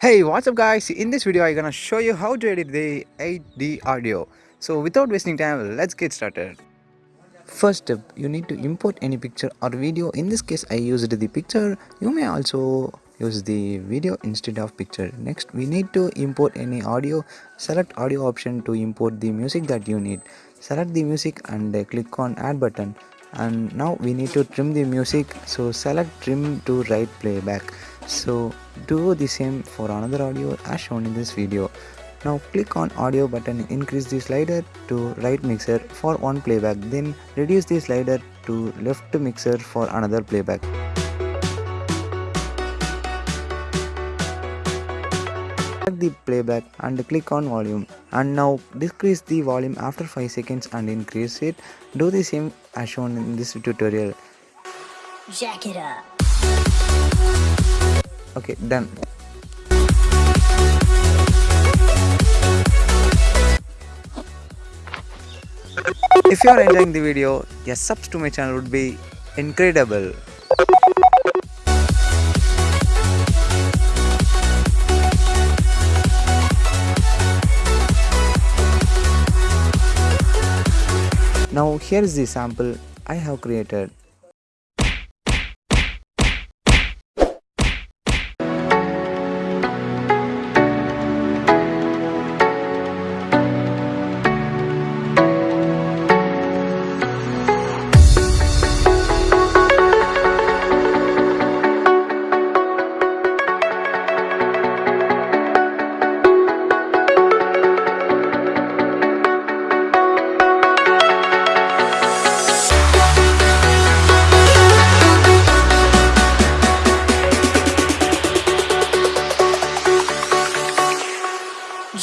Hey, what's up guys? In this video, I'm gonna show you how to edit the 8D audio. So without wasting time, let's get started. First step, you need to import any picture or video. In this case, I used the picture. You may also use the video instead of picture. Next, we need to import any audio. Select audio option to import the music that you need. Select the music and click on add button. And now we need to trim the music. So select trim to right playback so do the same for another audio as shown in this video. Now click on audio button increase the slider to right mixer for one playback then reduce the slider to left mixer for another playback. The playback and click on volume. And now decrease the volume after 5 seconds and increase it. Do the same as shown in this tutorial. Jack it up okay done if you are enjoying the video your subs to my channel would be incredible. Now here is the sample I have created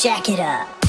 Jack it up.